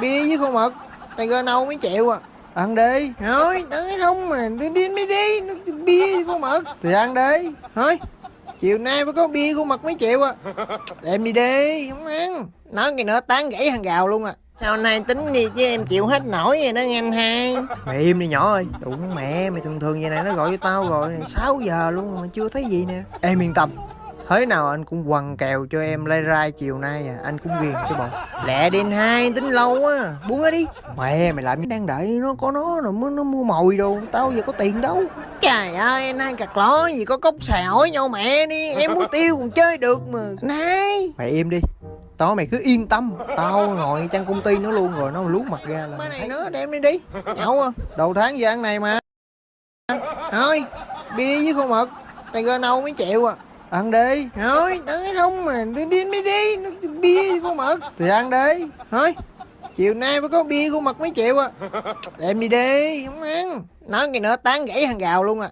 bia với khô mực gơ nâu mấy triệu à. Ăn đi. Thôi tới không mà tôi đi mới đi. Bia với khô mực thì ăn đi. Thôi chiều nay mới có bia khô mực mấy triệu à. Đem đi đi, không ăn. Nói cái nữa, tán gãy hàng gào luôn à. Sao nay tính đi chứ em chịu hết nổi vậy đó nghe anh hai. Mày im đi nhỏ ơi. Đụng mẹ, mày thường thường vậy này, nó gọi cho tao rồi. 6 giờ luôn mà chưa thấy gì nè. Em yên tâm thế nào anh cũng quằn kèo cho em lay rai chiều nay à anh cũng ghiền cho bọn. Lẹ đi anh hai tính lâu quá buông ra đi. Mẹ mày làm đang đợi nó có nó rồi mới nó mua mồi đồ tao giờ có tiền đâu. Trời ơi anh hai cặt ló gì có cốc xà hỏi nhau mẹ đi em muốn tiêu còn chơi được mà. Này. Mày im đi tao mày cứ yên tâm tao ngồi trong công ty nó luôn rồi nó lút mặt ra là này nó đem đi đi nhậu à. Đầu tháng giờ ăn này mà. Thôi bia với khô mực tiger nâu mấy triệu à ăn đi. Thôi tới không mà tôi đi mới đi. Nó bia khô mực? Thì ăn đi. Thôi chiều nay phải có bia khô mực mấy triệu à. Đem đi đi không ăn. Nói cái nữa tán gãy hàng gào luôn à